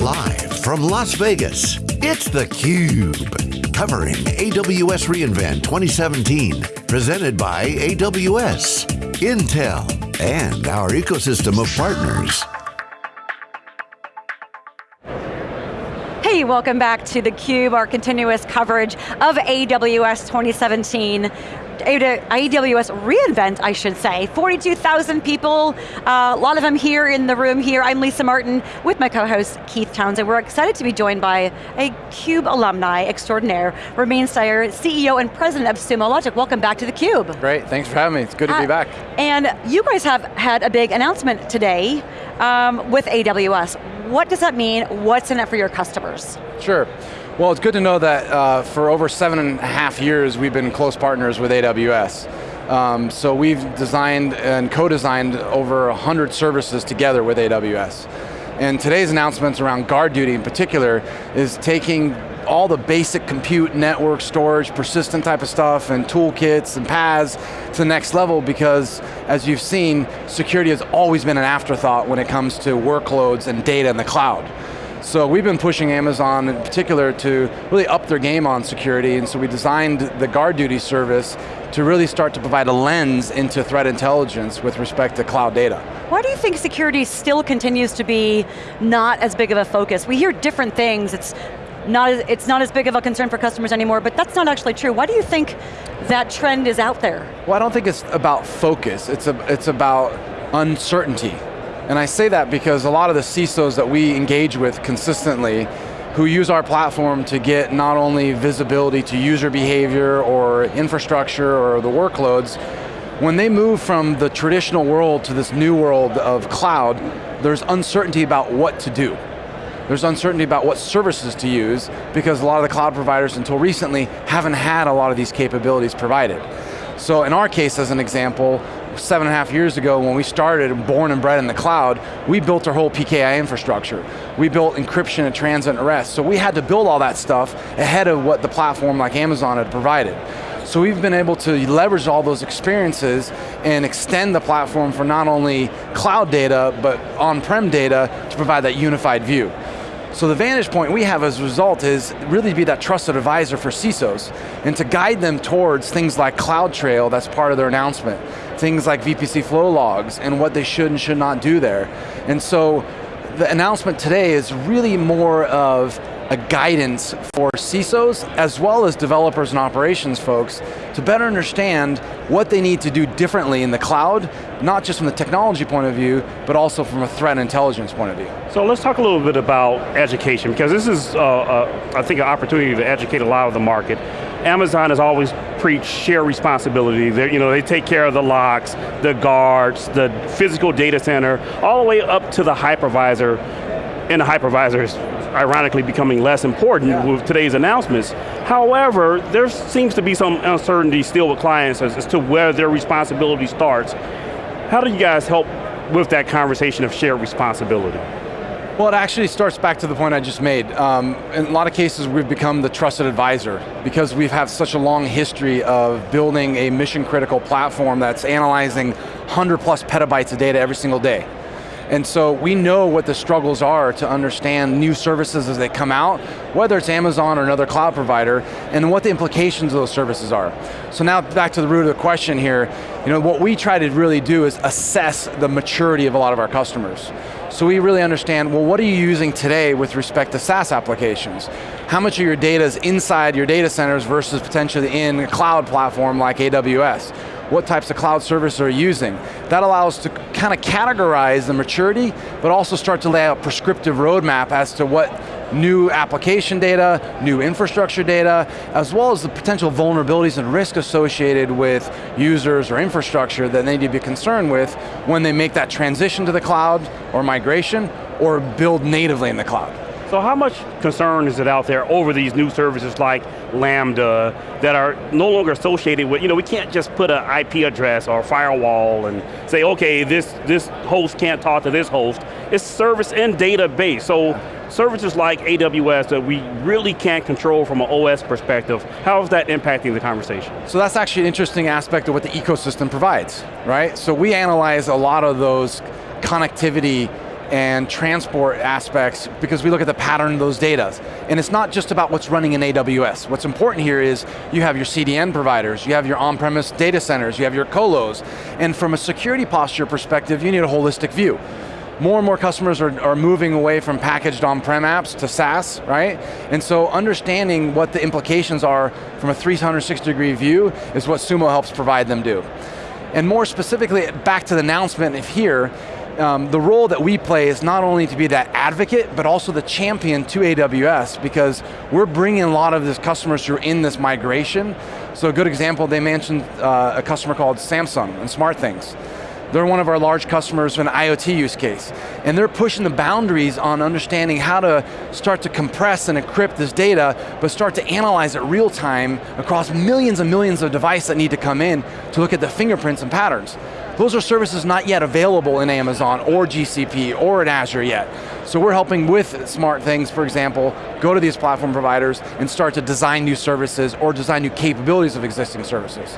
Live from Las Vegas, it's theCUBE. Covering AWS reInvent 2017. Presented by AWS, Intel, and our ecosystem of partners. Hey, welcome back to theCUBE, our continuous coverage of AWS 2017. AWS reInvent, I should say. 42,000 people, uh, a lot of them here in the room here. I'm Lisa Martin with my co-host Keith Townsend. We're excited to be joined by a CUBE alumni extraordinaire, Ramin Sayar, CEO and President of Sumo Logic. Welcome back to theCUBE. Great, thanks for having me. It's good to uh, be back. And you guys have had a big announcement today um, with AWS. What does that mean? What's in it for your customers? Sure. Well, it's good to know that uh, for over seven and a half years, we've been close partners with AWS. Um, so we've designed and co-designed over 100 services together with AWS. And today's announcements around GuardDuty in particular is taking all the basic compute, network, storage, persistent type of stuff, and toolkits and paths to the next level because, as you've seen, security has always been an afterthought when it comes to workloads and data in the cloud. So we've been pushing Amazon in particular to really up their game on security, and so we designed the GuardDuty service to really start to provide a lens into threat intelligence with respect to cloud data. Why do you think security still continues to be not as big of a focus? We hear different things, it's not as, it's not as big of a concern for customers anymore, but that's not actually true. Why do you think that trend is out there? Well, I don't think it's about focus, it's, a, it's about uncertainty. And I say that because a lot of the CISOs that we engage with consistently who use our platform to get not only visibility to user behavior or infrastructure or the workloads, when they move from the traditional world to this new world of cloud, there's uncertainty about what to do. There's uncertainty about what services to use because a lot of the cloud providers until recently haven't had a lot of these capabilities provided. So in our case, as an example, seven and a half years ago when we started, born and bred in the cloud, we built our whole PKI infrastructure. We built encryption and transit and rest. So we had to build all that stuff ahead of what the platform like Amazon had provided. So we've been able to leverage all those experiences and extend the platform for not only cloud data, but on-prem data to provide that unified view. So the vantage point we have as a result is really to be that trusted advisor for CISOs and to guide them towards things like CloudTrail, that's part of their announcement, things like VPC flow logs and what they should and should not do there. And so the announcement today is really more of a guidance for CISOs as well as developers and operations folks to better understand what they need to do differently in the cloud, not just from the technology point of view, but also from a threat intelligence point of view. So let's talk a little bit about education, because this is, uh, uh, I think, an opportunity to educate a lot of the market. Amazon has always preached share responsibility. They, you know, they take care of the locks, the guards, the physical data center, all the way up to the hypervisor and the hypervisors ironically becoming less important yeah. with today's announcements. However, there seems to be some uncertainty still with clients as, as to where their responsibility starts. How do you guys help with that conversation of shared responsibility? Well, it actually starts back to the point I just made. Um, in a lot of cases, we've become the trusted advisor because we've had such a long history of building a mission critical platform that's analyzing 100 plus petabytes of data every single day. And so we know what the struggles are to understand new services as they come out, whether it's Amazon or another cloud provider, and what the implications of those services are. So now back to the root of the question here, you know, what we try to really do is assess the maturity of a lot of our customers. So we really understand, well, what are you using today with respect to SaaS applications? How much of your data is inside your data centers versus potentially in a cloud platform like AWS? What types of cloud services are using. That allows to kind of categorize the maturity, but also start to lay out prescriptive roadmap as to what new application data, new infrastructure data, as well as the potential vulnerabilities and risk associated with users or infrastructure that they need to be concerned with when they make that transition to the cloud or migration or build natively in the cloud. So how much concern is it out there over these new services like Lambda that are no longer associated with, you know, we can't just put an IP address or a firewall and say, okay, this, this host can't talk to this host. It's service and database. So services like AWS that we really can't control from an OS perspective, how is that impacting the conversation? So that's actually an interesting aspect of what the ecosystem provides, right? So we analyze a lot of those connectivity and transport aspects because we look at the pattern of those data. And it's not just about what's running in AWS. What's important here is you have your CDN providers, you have your on-premise data centers, you have your colos, and from a security posture perspective, you need a holistic view more and more customers are, are moving away from packaged on-prem apps to SaaS, right? And so understanding what the implications are from a 360 degree view is what Sumo helps provide them do. And more specifically, back to the announcement here, um, the role that we play is not only to be that advocate, but also the champion to AWS because we're bringing a lot of these customers who are in this migration. So a good example, they mentioned uh, a customer called Samsung and SmartThings. They're one of our large customers for an IoT use case. And they're pushing the boundaries on understanding how to start to compress and encrypt this data, but start to analyze it real time across millions and millions of devices that need to come in to look at the fingerprints and patterns. Those are services not yet available in Amazon or GCP or in Azure yet. So we're helping with smart things, for example, go to these platform providers and start to design new services or design new capabilities of existing services.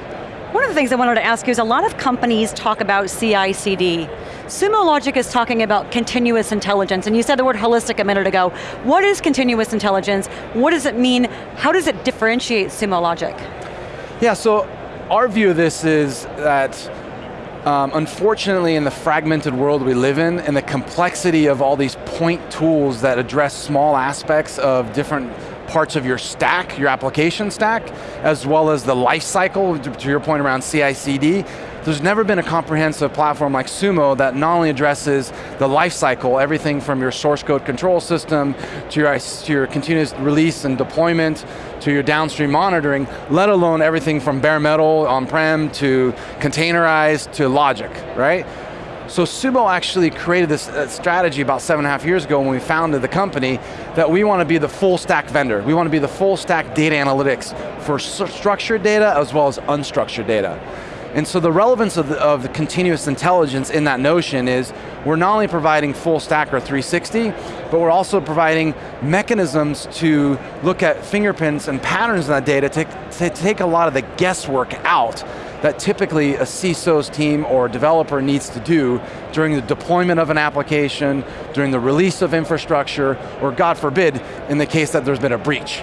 One of the things I wanted to ask you is a lot of companies talk about CI/CD. Sumo Logic is talking about continuous intelligence, and you said the word holistic a minute ago. What is continuous intelligence? What does it mean? How does it differentiate Sumo Logic? Yeah, so our view of this is that um, unfortunately in the fragmented world we live in and the complexity of all these point tools that address small aspects of different parts of your stack, your application stack, as well as the life cycle, to your point around CI/CD. There's never been a comprehensive platform like Sumo that not only addresses the life cycle, everything from your source code control system, to your, to your continuous release and deployment, to your downstream monitoring, let alone everything from bare metal, on-prem, to containerized, to logic, right? So Sumo actually created this uh, strategy about seven and a half years ago when we founded the company that we want to be the full stack vendor. We want to be the full stack data analytics for structured data as well as unstructured data. And so the relevance of the, of the, continuous intelligence in that notion is we're not only providing full stack or 360, but we're also providing mechanisms to look at fingerprints and patterns in that data to, to take a lot of the guesswork out that typically a CISO's team or developer needs to do during the deployment of an application, during the release of infrastructure, or God forbid, in the case that there's been a breach.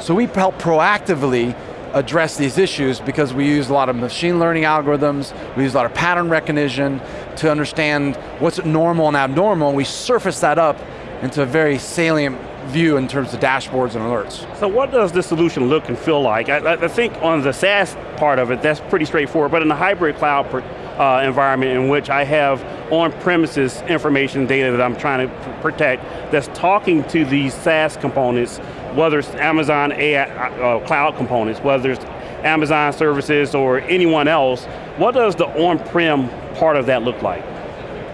So we help proactively address these issues because we use a lot of machine learning algorithms, we use a lot of pattern recognition to understand what's normal and abnormal, and we surface that up into a very salient view in terms of dashboards and alerts. So what does this solution look and feel like? I, I think on the SaaS part of it, that's pretty straightforward, but in the hybrid cloud per, uh, environment in which I have on-premises information data that I'm trying to protect, that's talking to these SaaS components, whether it's Amazon AI, uh, cloud components, whether it's Amazon services or anyone else, what does the on-prem part of that look like?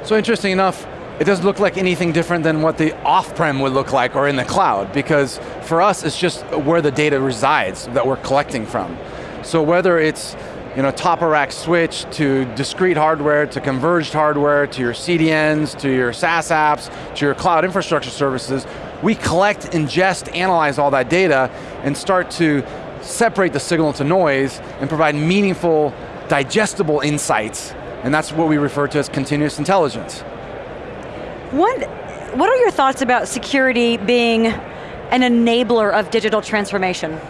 So interesting enough, it doesn't look like anything different than what the off-prem would look like or in the cloud because for us it's just where the data resides that we're collecting from. So whether it's you know, top of rack switch to discrete hardware, to converged hardware, to your CDNs, to your SaaS apps, to your cloud infrastructure services, we collect, ingest, analyze all that data and start to separate the signal to noise and provide meaningful, digestible insights. And that's what we refer to as continuous intelligence. What, what are your thoughts about security being an enabler of digital transformation?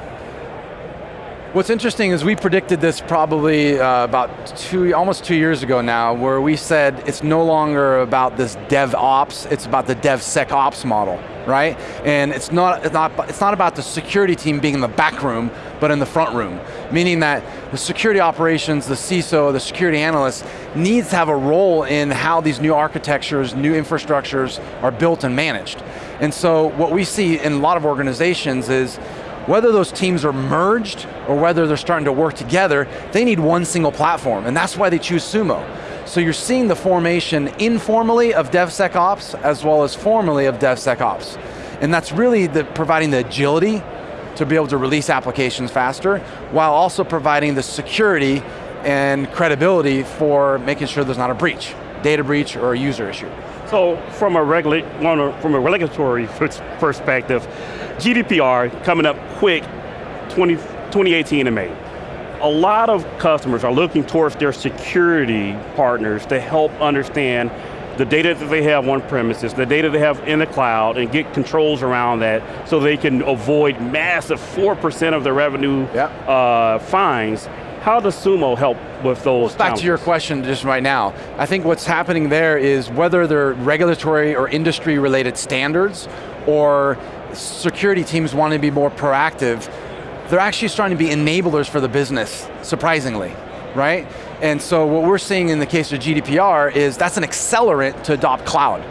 What's interesting is we predicted this probably uh, about two, almost two years ago now, where we said it's no longer about this DevOps, it's about the DevSecOps model right? And it's not, it's, not, it's not about the security team being in the back room, but in the front room. Meaning that the security operations, the CISO, the security analyst, needs to have a role in how these new architectures, new infrastructures are built and managed. And so what we see in a lot of organizations is whether those teams are merged or whether they're starting to work together, they need one single platform, and that's why they choose Sumo. So you're seeing the formation informally of DevSecOps as well as formally of DevSecOps. And that's really the, providing the agility to be able to release applications faster, while also providing the security and credibility for making sure there's not a breach, data breach or a user issue. So from a, regula from a regulatory perspective, GDPR coming up quick 20, 2018 in May a lot of customers are looking towards their security partners to help understand the data that they have on premises, the data they have in the cloud, and get controls around that so they can avoid massive 4% of their revenue Yep. uh, fines. How does Sumo help with those Back to your question just right now. I think what's happening there is whether they're regulatory or industry related standards or security teams want to be more proactive, they're actually starting to be enablers for the business, surprisingly, right? And so what we're seeing in the case of GDPR is that's an accelerant to adopt cloud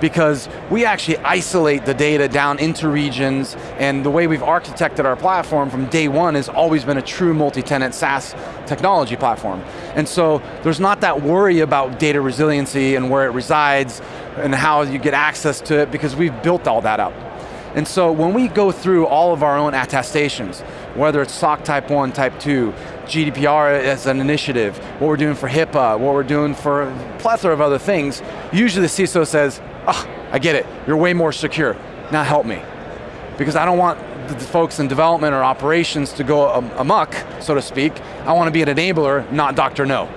because we actually isolate the data down into regions and the way we've architected our platform from day one has always been a true multi-tenant SaaS technology platform. And so there's not that worry about data resiliency and where it resides and how you get access to it because we've built all that up. And so when we go through all of our own attestations, whether it's SOC Type 1, Type 2, GDPR as an initiative, what we're doing for HIPAA, what we're doing for a plethora of other things, usually the CISO says, oh, I get it, you're way more secure, now help me. Because I don't want the folks in development or operations to go am- amok, so to speak. I want to be an enabler, not Dr. No.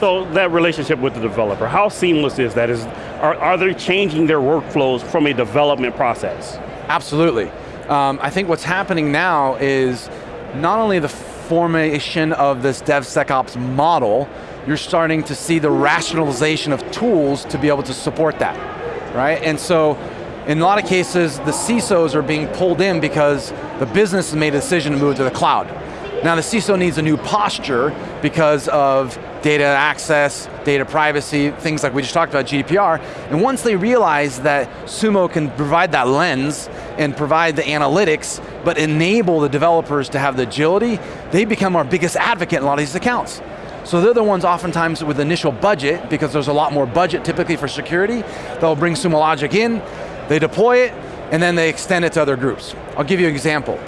So that relationship with the developer, how seamless is that? Is, are, are they changing their workflows from a development process? Absolutely. Um, I think what's happening now is not only the formation of this DevSecOps model, you're starting to see the rationalization of tools to be able to support that, right? And so, in a lot of cases, the CISOs are being pulled in because the business has made a decision to move to the cloud. Now the CISO needs a new posture because of data access, data privacy, things like we just talked about, GDPR, and once they realize that Sumo can provide that lens and provide the analytics, but enable the developers to have the agility, they become our biggest advocate in a lot of these accounts. So they're the ones oftentimes with initial budget, because there's a lot more budget typically for security, they'll bring Sumo Logic in, they deploy it, and then they extend it to other groups. I'll give you an example.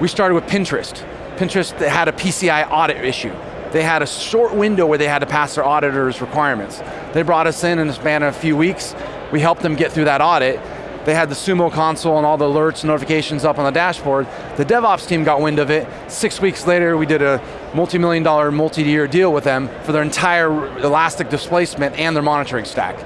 We started with Pinterest. Pinterest had a PCI audit issue. They had a short window where they had to pass their auditor's requirements. They brought us in in the span of a few weeks. We helped them get through that audit. They had the Sumo console and all the alerts and notifications up on the dashboard. The DevOps team got wind of it. Six weeks later, we did a multi-million dollar, multi-year deal with them for their entire Elastic displacement and their monitoring stack.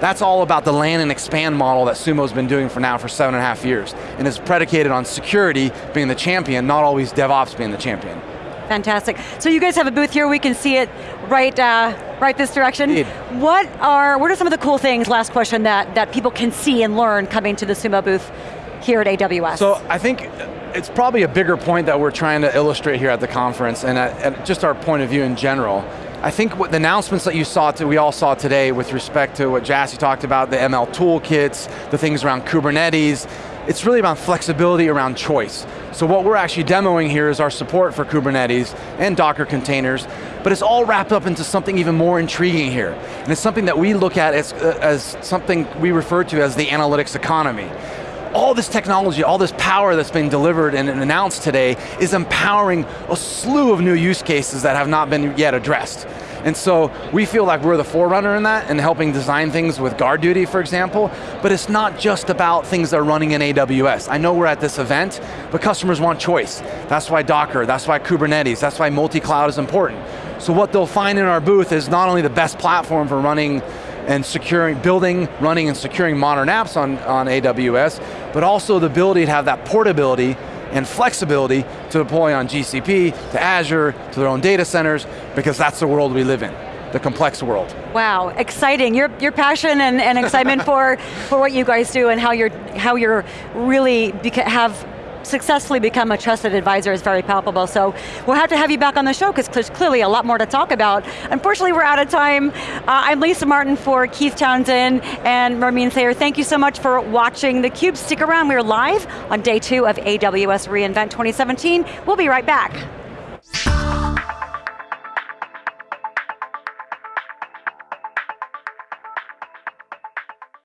That's all about the land and expand model that Sumo's been doing for now for seven and a half years. And it's predicated on security being the champion, not always DevOps being the champion. Fantastic. So you guys have a booth here, we can see it right, uh, right this direction. Indeed. What are, what are some of the cool things, last question, that, that people can see and learn coming to the Sumo booth here at AWS? So I think it's probably a bigger point that we're trying to illustrate here at the conference and at, at just our point of view in general. I think what the announcements that you saw, to, we all saw today with respect to what Jassy talked about, the ML toolkits, the things around Kubernetes, it's really about flexibility around choice. So what we're actually demoing here is our support for Kubernetes and Docker containers, but it's all wrapped up into something even more intriguing here. And it's something that we look at as, uh, as something we refer to as the analytics economy all this technology, all this power that's been delivered and announced today is empowering a slew of new use cases that have not been yet addressed. And so we feel like we're the forerunner in that and helping design things with GuardDuty, for example, but it's not just about things that are running in AWS. I know we're at this event, but customers want choice. That's why Docker, that's why Kubernetes, that's why multi-cloud is important. So what they'll find in our booth is not only the best platform for running and securing, building, running, and securing modern apps on, on AWS, but also the ability to have that portability and flexibility to deploy on GCP, to Azure, to their own data centers, because that's the world we live in, the complex world. Wow, exciting. Your, your passion and, and excitement for, for what you guys do and how you're, how you're really have successfully become a trusted advisor is very palpable. So we'll have to have you back on the show because there's clearly a lot more to talk about. Unfortunately, we're out of time. Uh, I'm Lisa Martin for Keith Townsend and Ramin Sayar. Thank you so much for watching theCUBE. Stick around, we're live on day two of AWS reInvent 2017. We'll be right back.